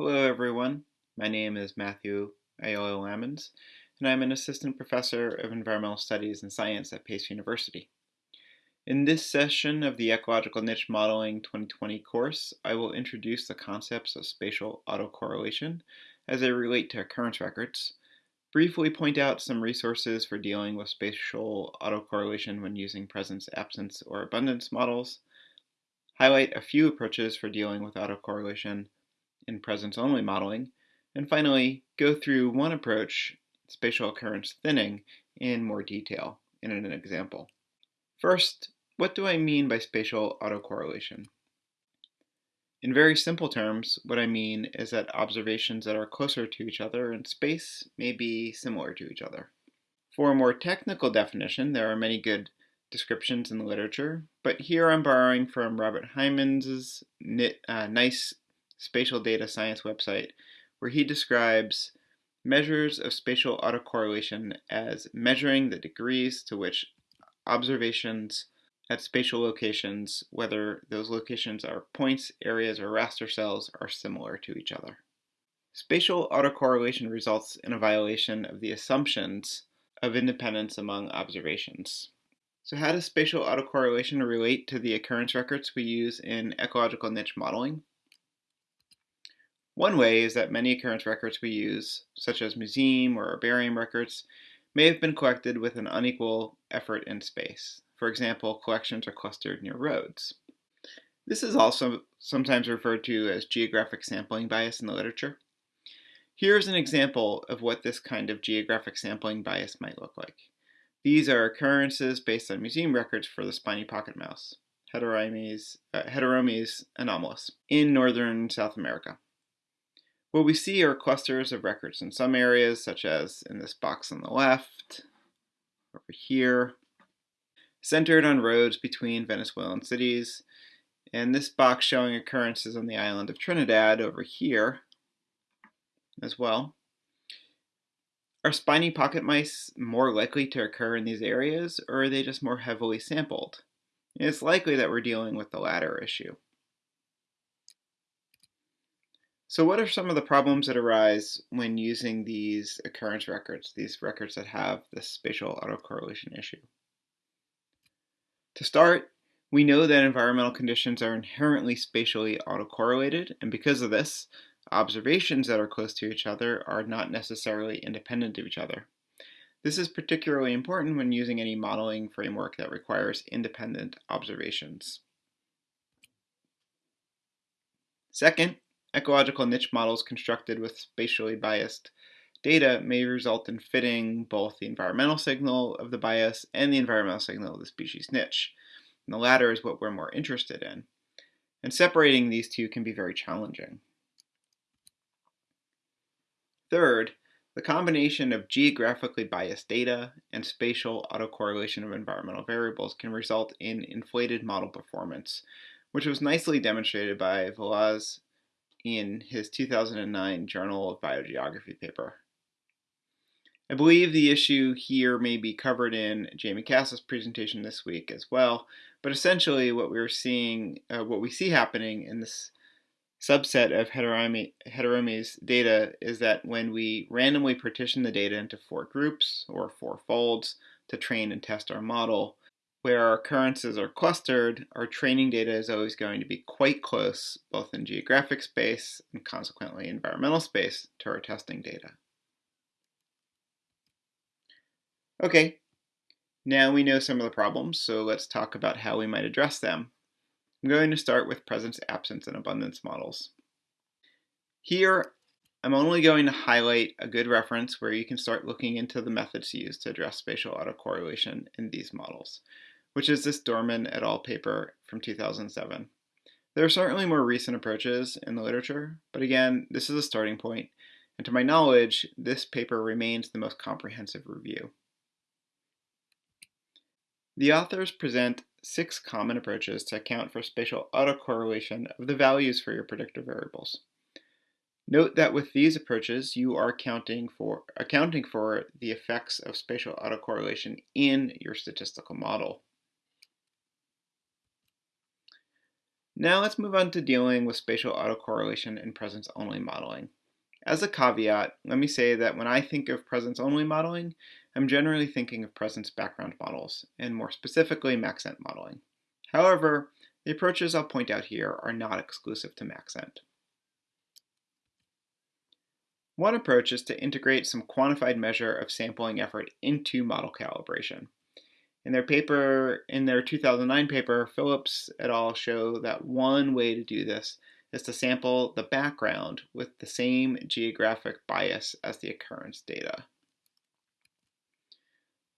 Hello everyone, my name is Matthew Aiello-Lammens, and I'm an Assistant Professor of Environmental Studies and Science at Pace University. In this session of the Ecological Niche Modeling 2020 course, I will introduce the concepts of spatial autocorrelation as they relate to occurrence records, briefly point out some resources for dealing with spatial autocorrelation when using presence, absence, or abundance models, highlight a few approaches for dealing with autocorrelation, in presence-only modeling, and finally, go through one approach, spatial occurrence thinning, in more detail in an example. First, what do I mean by spatial autocorrelation? In very simple terms, what I mean is that observations that are closer to each other in space may be similar to each other. For a more technical definition, there are many good descriptions in the literature, but here I'm borrowing from Robert Hijmans' uh, nice spatial data science website where he describes measures of spatial autocorrelation as measuring the degrees to which observations at spatial locations, whether those locations are points, areas, or raster cells, are similar to each other. Spatial autocorrelation results in a violation of the assumptions of independence among observations. So how does spatial autocorrelation relate to the occurrence records we use in ecological niche modeling? One way is that many occurrence records we use, such as museum or herbarium records, may have been collected with an unequal effort in space. For example, collections are clustered near roads. This is also sometimes referred to as geographic sampling bias in the literature. Here's an example of what this kind of geographic sampling bias might look like. These are occurrences based on museum records for the spiny pocket mouse, Heteromys, uh, anomalus, in northern South America. What we see are clusters of records in some areas, such as in this box on the left, over here, centered on roads between Venezuelan cities, and this box showing occurrences on the island of Trinidad over here as well. Are spiny pocket mice more likely to occur in these areas, or are they just more heavily sampled? It's likely that we're dealing with the latter issue. So what are some of the problems that arise when using these occurrence records, these records that have this spatial autocorrelation issue? To start, we know that environmental conditions are inherently spatially autocorrelated, and because of this, observations that are close to each other are not necessarily independent of each other. This is particularly important when using any modeling framework that requires independent observations. Second, Ecological niche models constructed with spatially biased data may result in fitting both the environmental signal of the bias and the environmental signal of the species niche. And the latter is what we're more interested in. And separating these two can be very challenging. Third, the combination of geographically biased data and spatial autocorrelation of environmental variables can result in inflated model performance, which was nicely demonstrated by Veloz in his 2009 Journal of Biogeography paper. I believe the issue here may be covered in Jamie Kass's presentation this week as well, but essentially what we're seeing, uh, what we see happening in this subset of Heteromys data is that when we randomly partition the data into four groups or four folds to train and test our model, where our occurrences are clustered, our training data is always going to be quite close, both in geographic space and consequently environmental space, to our testing data. Okay, now we know some of the problems, so let's talk about how we might address them. I'm going to start with presence, absence, and abundance models. Here, I'm only going to highlight a good reference where you can start looking into the methods used to address spatial autocorrelation in these models which is this Dormann et al. paper from 2007. There are certainly more recent approaches in the literature, but again, this is a starting point, and to my knowledge, this paper remains the most comprehensive review. The authors present six common approaches to account for spatial autocorrelation of the values for your predictor variables. Note that with these approaches, you are accounting for, accounting for the effects of spatial autocorrelation in your statistical model. Now let's move on to dealing with spatial autocorrelation and presence-only modeling. As a caveat, let me say that when I think of presence-only modeling, I'm generally thinking of presence background models, and more specifically Maxent modeling. However, the approaches I'll point out here are not exclusive to Maxent. One approach is to integrate some quantified measure of sampling effort into model calibration. In their paper, in their 2009 paper, Phillips et al. show that one way to do this is to sample the background with the same geographic bias as the occurrence data.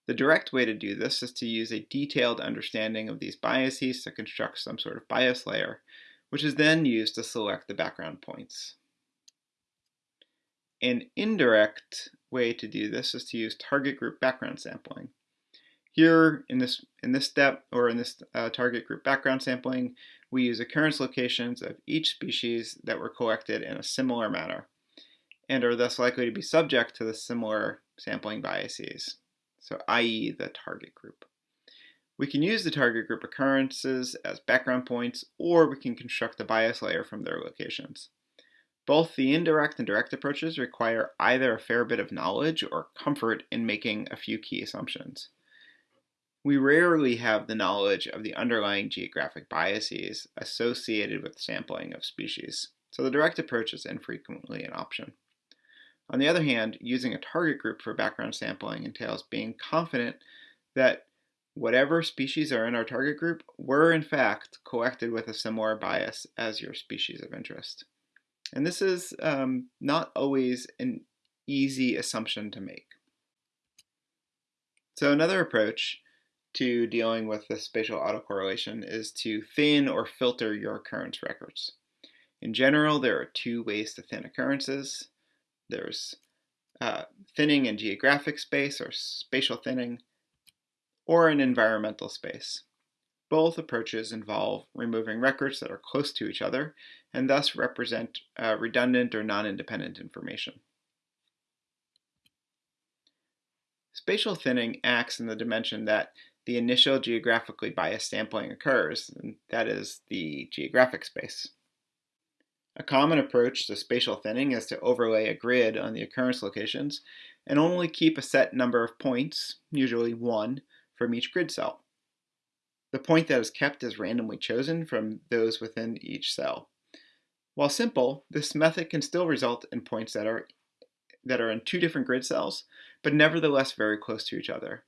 The direct way to do this is to use a detailed understanding of these biases to construct some sort of bias layer, which is then used to select the background points. An indirect way to do this is to use target group background sampling. Here in this, in this step, or in this uh, target group background sampling, we use occurrence locations of each species that were collected in a similar manner, and are thus likely to be subject to the similar sampling biases, so i.e. the target group. We can use the target group occurrences as background points, or we can construct a bias layer from their locations. Both the indirect and direct approaches require either a fair bit of knowledge or comfort in making a few key assumptions. We rarely have the knowledge of the underlying geographic biases associated with sampling of species, so the direct approach is infrequently an option. On the other hand, using a target group for background sampling entails being confident that whatever species are in our target group were in fact collected with a similar bias as your species of interest. And this is um, not always an easy assumption to make. So another approach to dealing with the spatial autocorrelation is to thin or filter your occurrence records. In general, there are two ways to thin occurrences. There's uh, thinning in geographic space or spatial thinning, or in environmental space. Both approaches involve removing records that are close to each other and thus represent uh, redundant or non-independent information. Spatial thinning acts in the dimension that the initial geographically biased sampling occurs, and that is the geographic space. A common approach to spatial thinning is to overlay a grid on the occurrence locations and only keep a set number of points, usually one, from each grid cell. The point that is kept is randomly chosen from those within each cell. While simple, this method can still result in points that are, that are in two different grid cells, but nevertheless very close to each other.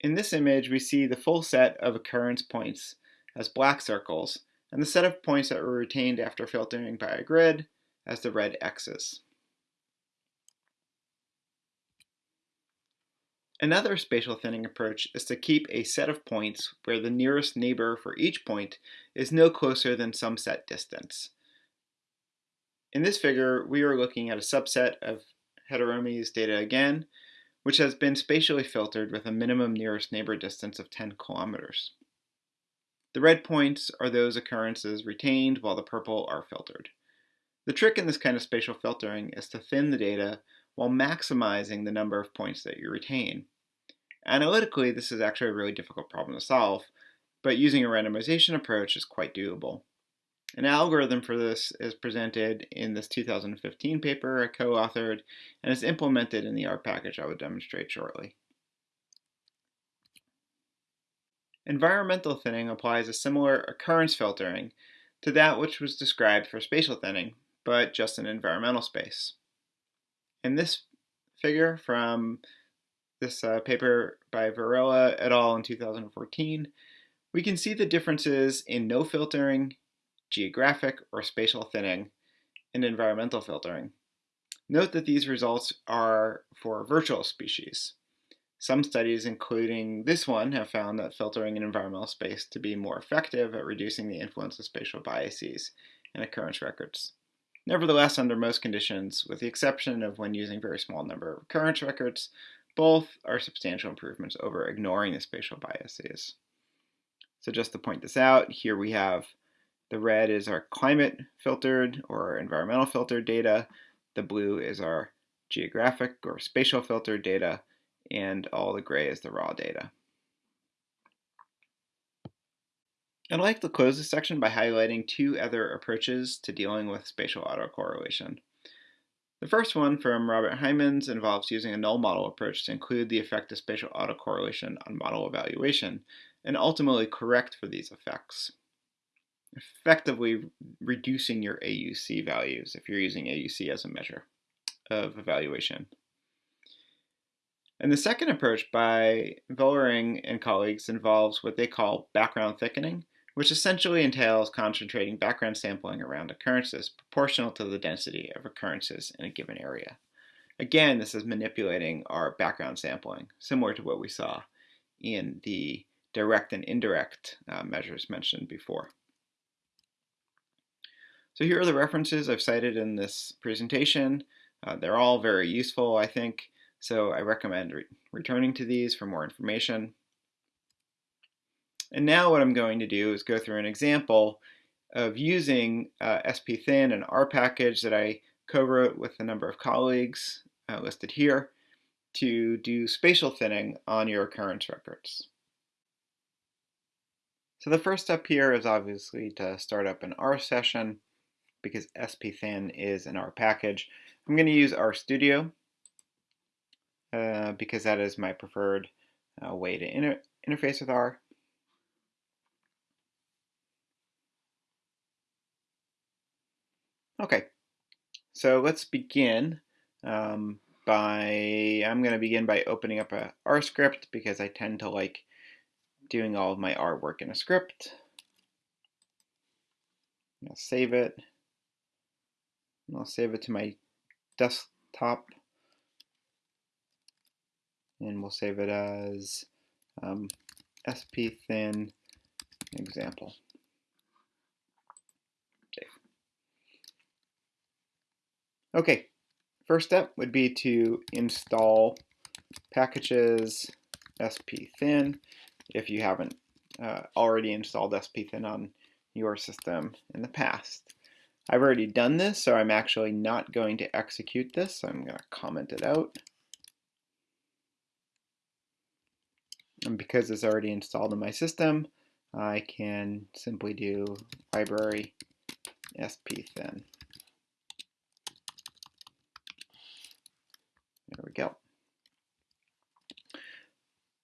In this image, we see the full set of occurrence points as black circles, and the set of points that were retained after filtering by a grid as the red x's. Another spatial thinning approach is to keep a set of points where the nearest neighbor for each point is no closer than some set distance. In this figure, we are looking at a subset of Heteromys data again, which has been spatially filtered with a minimum nearest neighbor distance of 10 kilometers. The red points are those occurrences retained while the purple are filtered. The trick in this kind of spatial filtering is to thin the data while maximizing the number of points that you retain. Analytically, this is actually a really difficult problem to solve, but using a randomization approach is quite doable. An algorithm for this is presented in this 2015 paper I co-authored and is implemented in the R package I will demonstrate shortly. Environmental thinning applies a similar occurrence filtering to that which was described for spatial thinning, but just in environmental space. In this figure from this uh, paper by Varela et al. in 2014, we can see the differences in no filtering, geographic or spatial thinning, and environmental filtering. Note that these results are for virtual species. Some studies, including this one, have found that filtering in environmental space to be more effective at reducing the influence of spatial biases in occurrence records. Nevertheless, under most conditions, with the exception of when using very small number of occurrence records, both are substantial improvements over ignoring the spatial biases. So just to point this out, here we have the red is our climate filtered or environmental filtered data. The blue is our geographic or spatial filtered data, and all the gray is the raw data. I'd like to close this section by highlighting two other approaches to dealing with spatial autocorrelation. The first one from Robert Hijmans involves using a null model approach to include the effect of spatial autocorrelation on model evaluation and ultimately correct for these effects, effectively reducing your AUC values if you're using AUC as a measure of evaluation. And the second approach by Vollering and colleagues involves what they call background thickening, which essentially entails concentrating background sampling around occurrences proportional to the density of occurrences in a given area. Again, this is manipulating our background sampling, similar to what we saw in the direct and indirect uh, measures mentioned before. So here are the references I've cited in this presentation. Uh, they're all very useful, I think, so I recommend re returning to these for more information. And now what I'm going to do is go through an example of using uh, SPThin, an R package that I co-wrote with a number of colleagues uh, listed here, to do spatial thinning on your occurrence records. So the first step here is obviously to start up an R session because SPThin is an R package. I'm going to use RStudio uh, because that is my preferred uh, way to inter interface with R. Okay, so let's begin um, by, I'm going to begin by opening up a R script because I tend to like doing all of my R work in a script. I'll save it. I'll save it to my desktop. And we'll save it as um, SPThin example. Okay, first step would be to install packages SPThin if you haven't uh, already installed SPThin on your system in the past. I've already done this, so I'm actually not going to execute this. So I'm going to comment it out. And because it's already installed in my system, I can simply do library SPThin. There we go.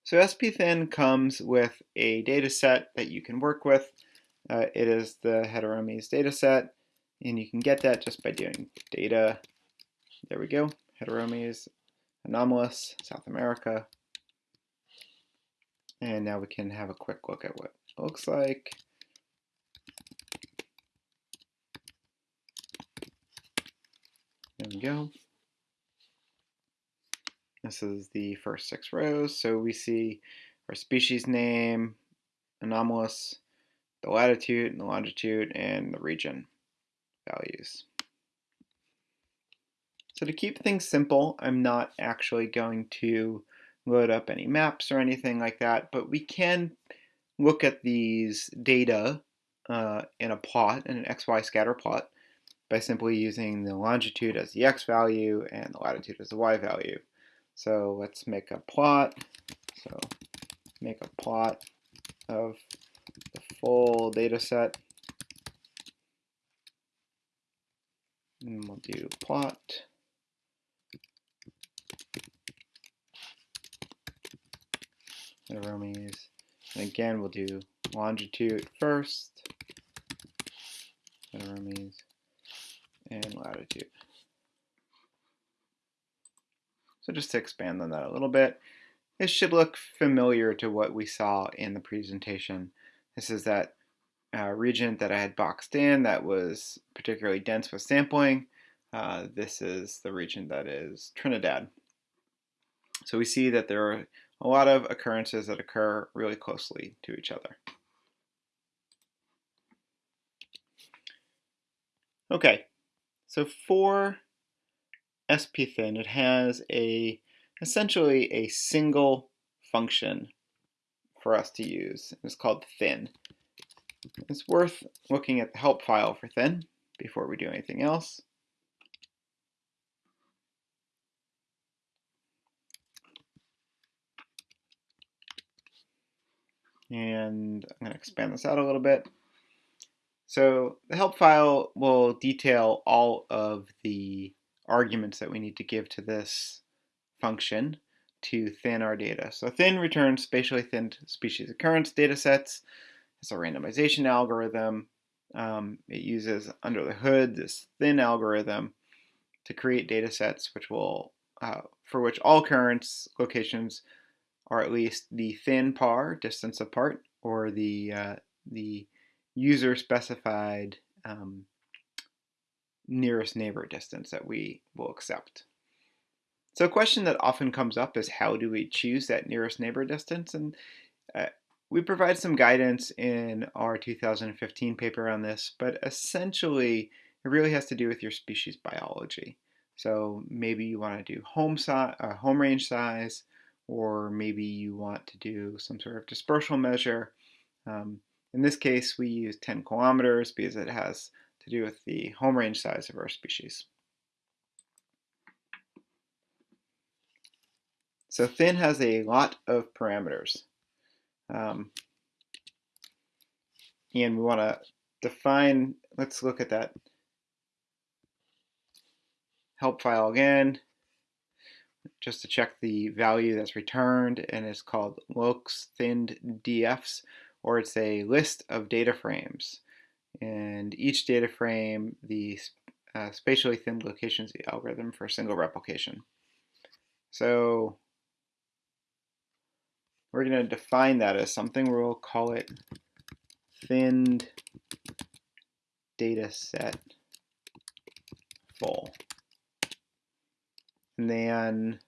So SPThin comes with a data set that you can work with. Uh, it is the Heteromys data set, and you can get that just by doing data, there we go, Heteromys, anomalus, South America. And now we can have a quick look at what it looks like. There we go. This is the first six rows. So we see our species name, anomalus, the latitude and the longitude, and the region values. So to keep things simple, I'm not actually going to load up any maps or anything like that, but we can look at these data uh, in a plot, in an XY scatter plot, by simply using the longitude as the x value and the latitude as the y value. So let's make a plot. So make a plot of the full data set. And we'll do plot. Heteromys. And again, we'll do longitude first. Heteromys and latitude. So just to expand on that a little bit, this should look familiar to what we saw in the presentation. This is that uh, region that I had boxed in that was particularly dense with sampling. Uh, this is the region that is Trinidad. So we see that there are a lot of occurrences that occur really closely to each other. Okay, so for SPThin, it has a essentially a single function for us to use. It's called thin. It's worth looking at the help file for thin before we do anything else. And I'm going to expand this out a little bit. So the help file will detail all of the arguments that we need to give to this function to thin our data. So thin returns spatially thinned species occurrence data sets. It's a randomization algorithm. Um, it uses under the hood this thin algorithm to create data sets which will, uh, for which all currents locations are at least the thin par distance apart or the, uh, the user specified um, nearest neighbor distance that we will accept. So a question that often comes up is how do we choose that nearest neighbor distance? And uh, we provide some guidance in our 2015 paper on this, but essentially it really has to do with your species biology. So maybe you want to do home, size, uh, home range size, or maybe you want to do some sort of dispersal measure. Um, in this case, we use 10 kilometers because it has to do with the home range size of our species. So thin has a lot of parameters. Um, and we want to define, let's look at that help file again, just to check the value that's returned, and it's called looks thinned dfs, or it's a list of data frames. And each data frame, the uh, spatially thinned locations the algorithm for a single replication. So we're going to define that as something. We'll call it thinned data set full. And then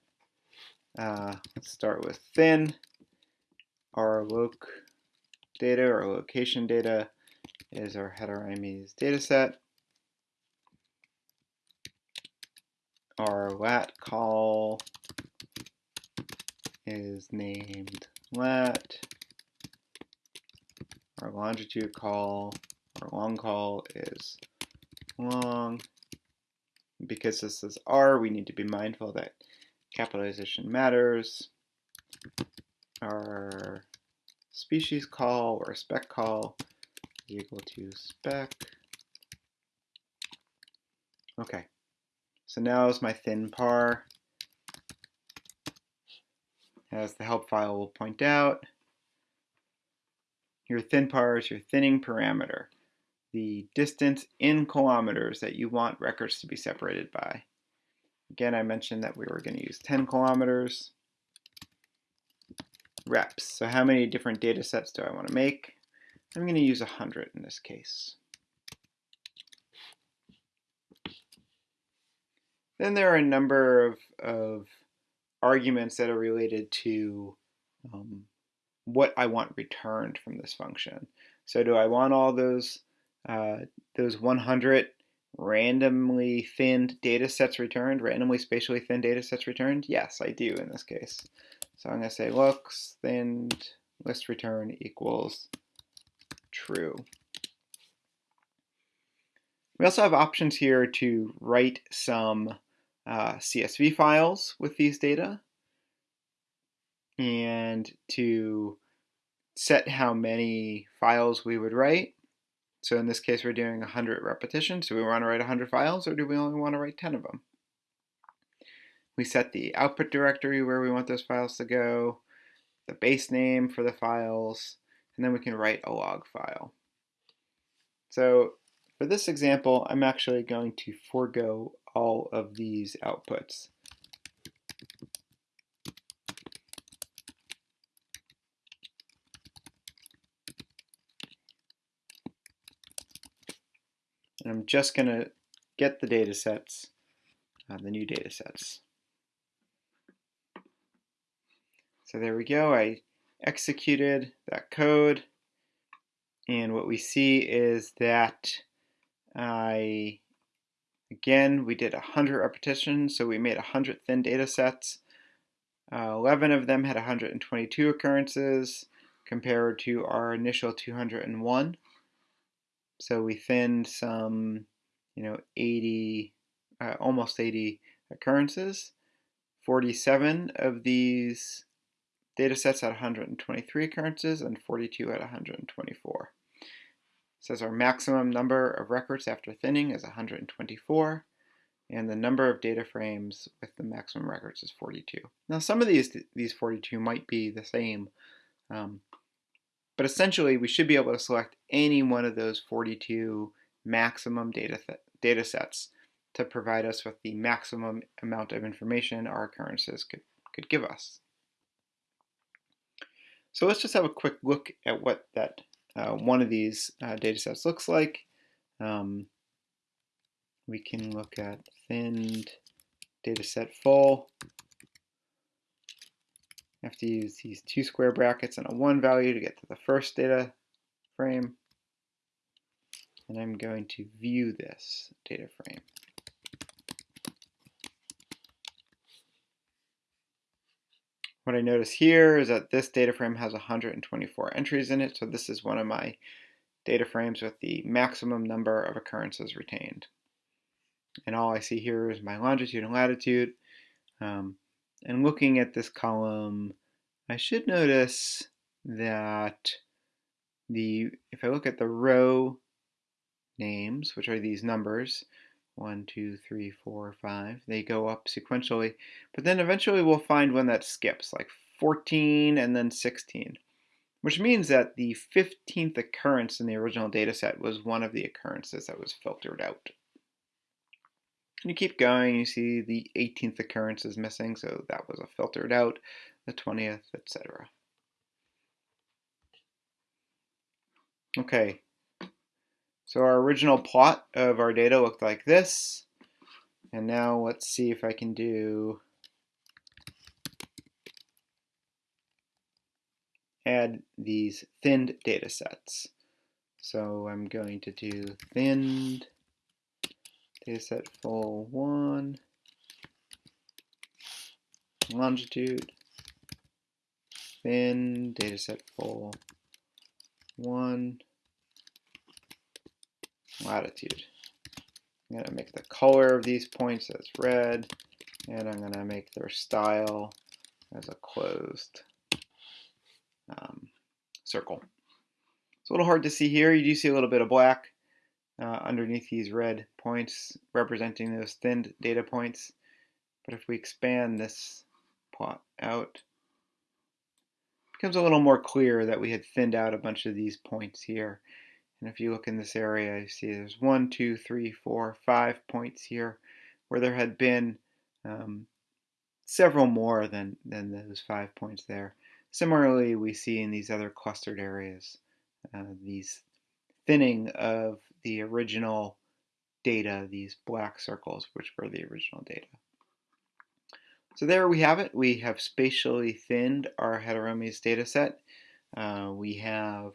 uh, let's start with thin. Our loc data or location data is our Heteromys data set. Our lat call is named lat. Our longitude call, our long call is long. Because this is R, we need to be mindful that capitalization matters. Our species call or spec call is equal to spec. Okay, so now is my thin par. As the help file will point out, your thin par is your thinning parameter, the distance in kilometers that you want records to be separated by. Again, I mentioned that we were going to use 10 kilometers reps. So how many different data sets do I want to make? I'm going to use 100 in this case. Then there are a number of, of arguments that are related to um, what I want returned from this function. So do I want all those uh, those 100 randomly thinned data sets returned, randomly spatially thin data sets returned? Yes, I do in this case. So I'm going to say looks thinned list return equals true. We also have options here to write some uh, CSV files with these data and to set how many files we would write. So in this case, we're doing 100 repetitions. Do we want to write 100 files or do we only want to write 10 of them? We set the output directory where we want those files to go, the base name for the files, and then we can write a log file. So for this example, I'm actually going to forego all of these outputs. And I'm just going to get the data sets, uh, the new data sets. So there we go. I executed that code. And what we see is that I, again, we did 100 repetitions, so we made 100 thin data sets. Uh, 11 of them had 122 occurrences compared to our initial 201. So we thinned some, you know, 80, uh, almost 80 occurrences. 47 of these data sets at 123 occurrences and 42 at 124. Says our maximum number of records after thinning is 124, and the number of data frames with the maximum records is 42. Now some of these, these 42 might be the same, um, but essentially we should be able to select any one of those 42 maximum data, data sets to provide us with the maximum amount of information our occurrences could, could give us. So let's just have a quick look at what that uh, one of these uh, data sets looks like. Um, we can look at thinned data set full. I have to use these two square brackets and a one value to get to the first data frame. And I'm going to view this data frame. What I notice here is that this data frame has 124 entries in it, so this is one of my data frames with the maximum number of occurrences retained. And all I see here is my longitude and latitude. Um, and looking at this column, I should notice that the if I look at the row names, which are these numbers, one, two, three, four, five. They go up sequentially, but then eventually we'll find one that skips, like 14 and then 16, which means that the 15th occurrence in the original data set was one of the occurrences that was filtered out. And you keep going, you see the 18th occurrence is missing, so that was a filtered out, the 20th, etc. Okay, so our original plot of our data looked like this. And now let's see if I can do add these thinned data sets. So I'm going to do thinned dataset full 1 longitude thin dataset full 1 latitude. I'm going to make the color of these points as red, and I'm going to make their style as a closed um, circle. It's a little hard to see here. You do see a little bit of black uh, underneath these red points representing those thinned data points. But if we expand this plot out, it becomes a little more clear that we had thinned out a bunch of these points here. And if you look in this area, you see there's one, two, three, four, five points here where there had been um, several more than, than those five points there. Similarly, we see in these other clustered areas uh, these thinning of the original data, these black circles, which were the original data. So there we have it. We have spatially thinned our heterogeneous data set. Uh, we have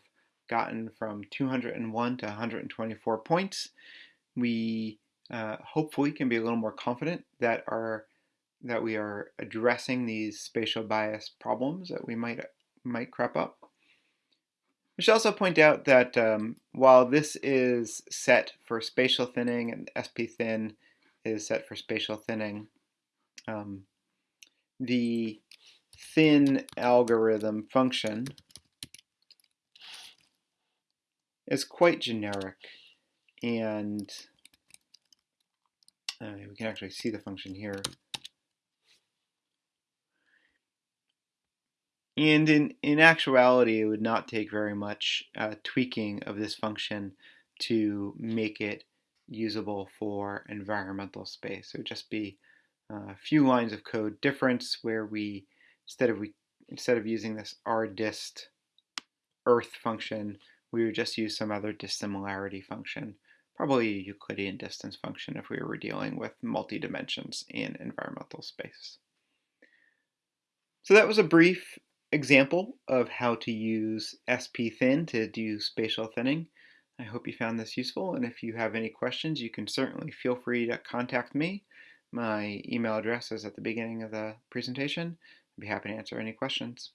gotten from 201 to 124 points. We uh, hopefully can be a little more confident that our that we are addressing these spatial bias problems that we might might crop up. We should also point out that um, while this is set for spatial thinning and SP-thin is set for spatial thinning, um, the thin algorithm function is quite generic and uh, we can actually see the function here. And in, in actuality, it would not take very much uh, tweaking of this function to make it usable for environmental space. It would just be uh, a few lines of code difference where we, instead of we, instead of using this rdist earth function, we would just use some other dissimilarity function, probably a Euclidean distance function if we were dealing with multi-dimensions in environmental space. So that was a brief example of how to use SP-thin to do spatial thinning. I hope you found this useful, and if you have any questions, you can certainly feel free to contact me. My email address is at the beginning of the presentation. I'd be happy to answer any questions.